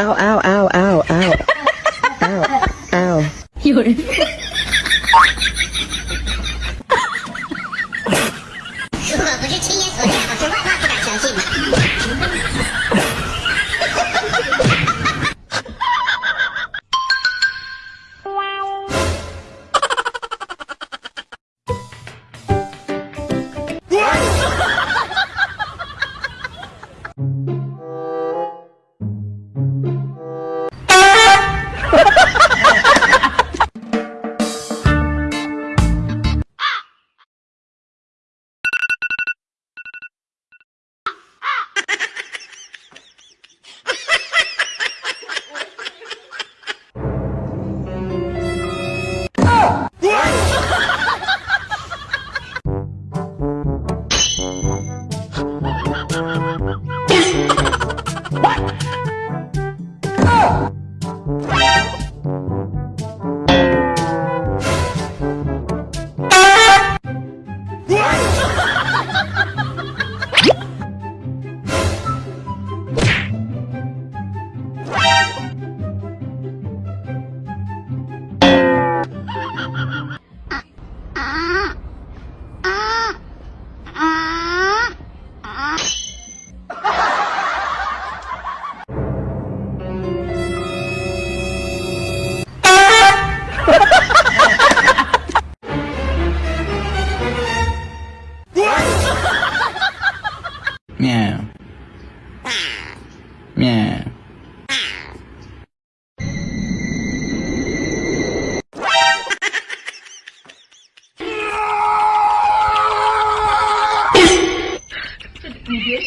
ao ao à,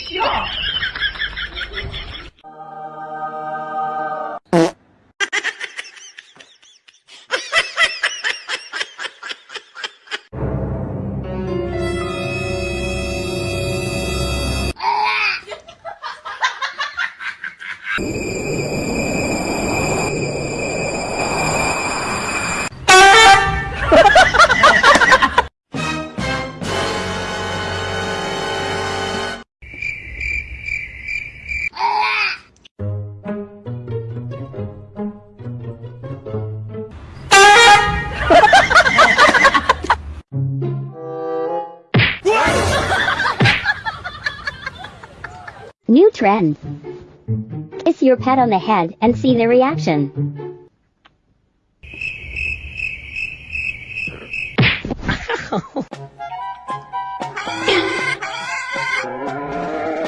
笑。Trend. Kiss your pet on the head and see their reaction. “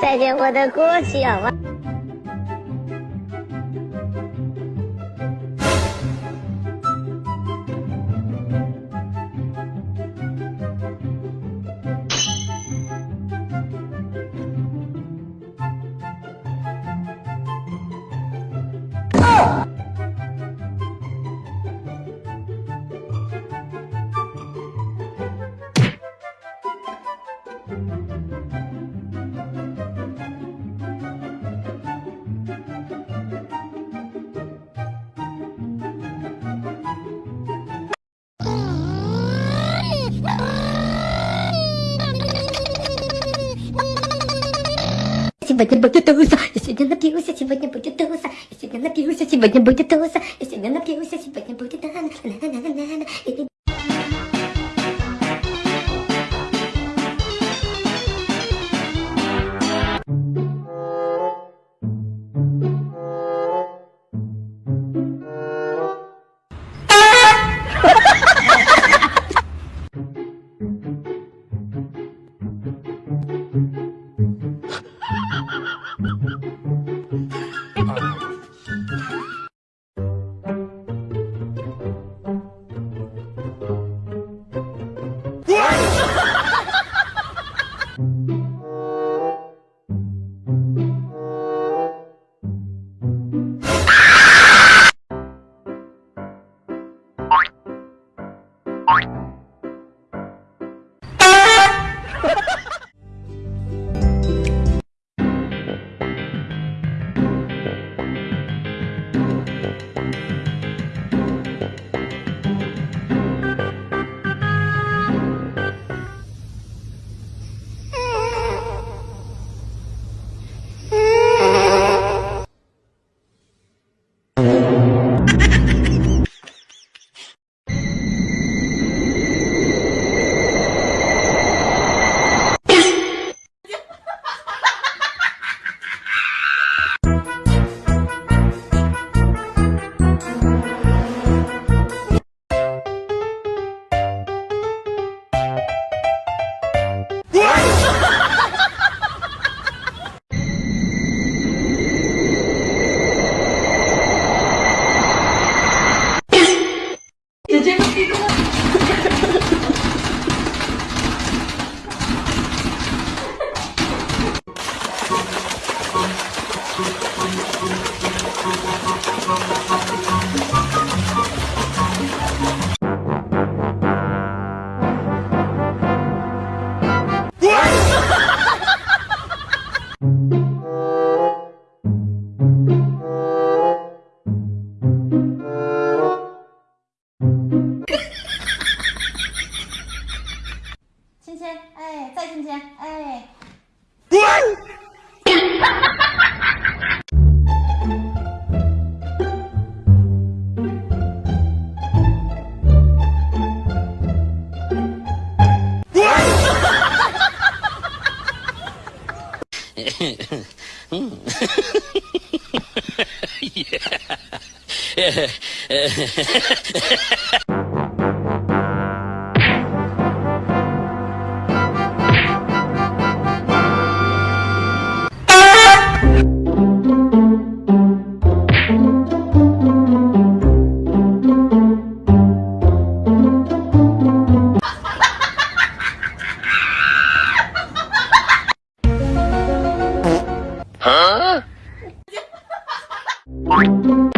再见，我的过去啊！Сегодня будет туса. Я сегодня напьюсь, а сегодня будет туса. Я сегодня напьюсь, а сегодня будет туса. Я сегодня напьюсь, а сегодня будет на yeah. Bye.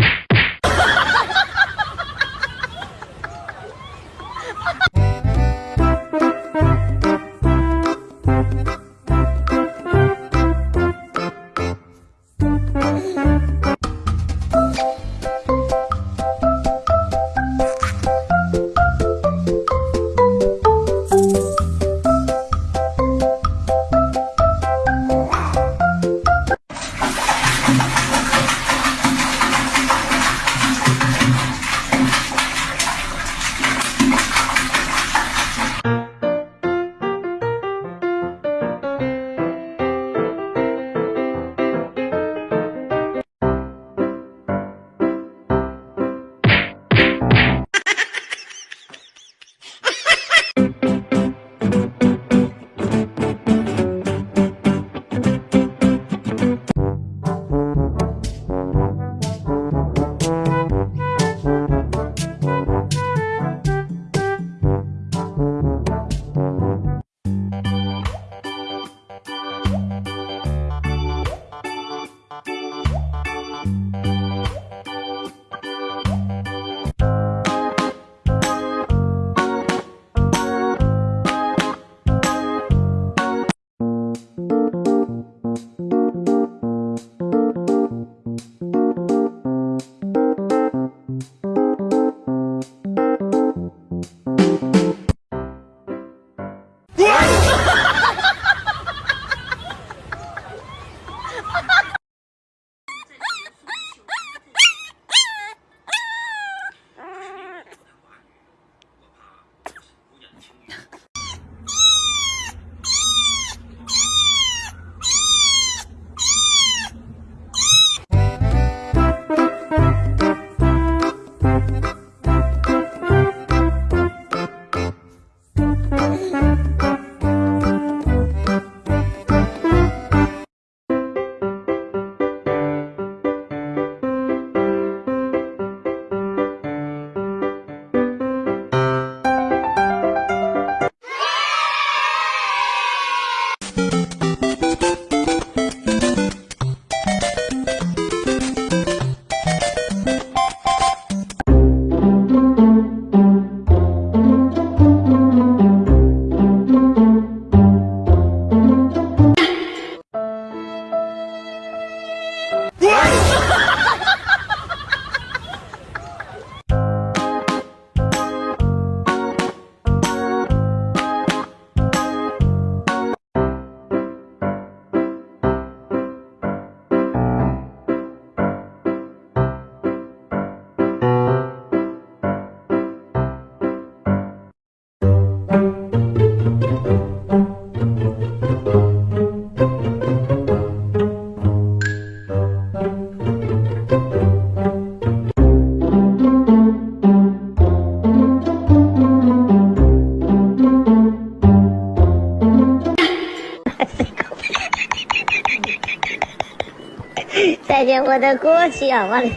都过去啊我的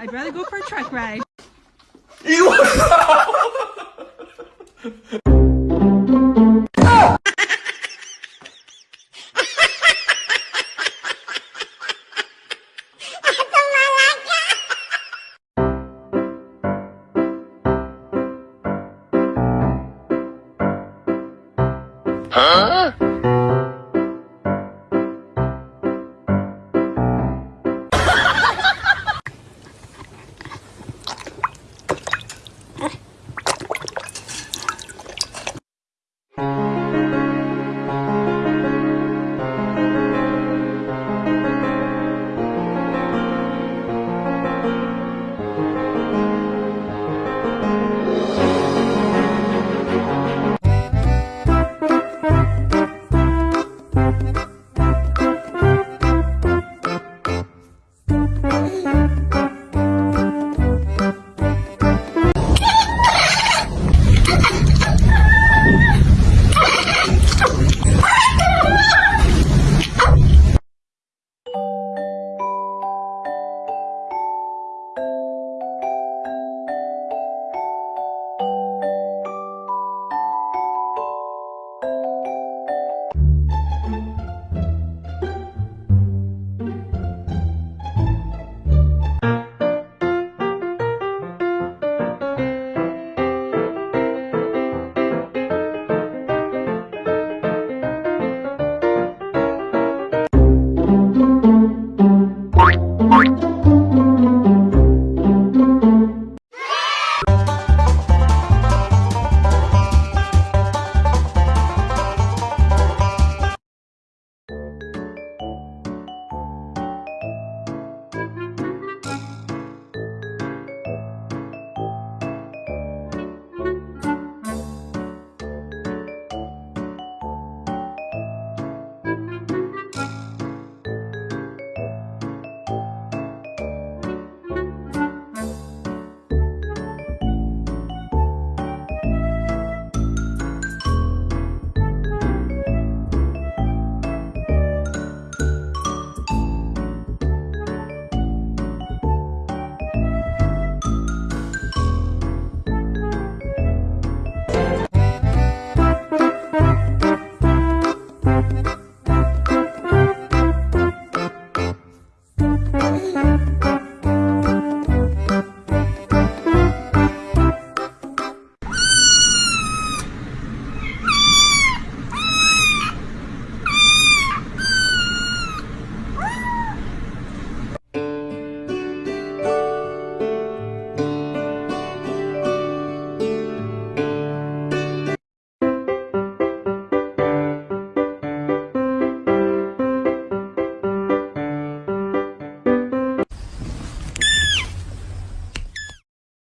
I'd rather go for a truck ride. Huh?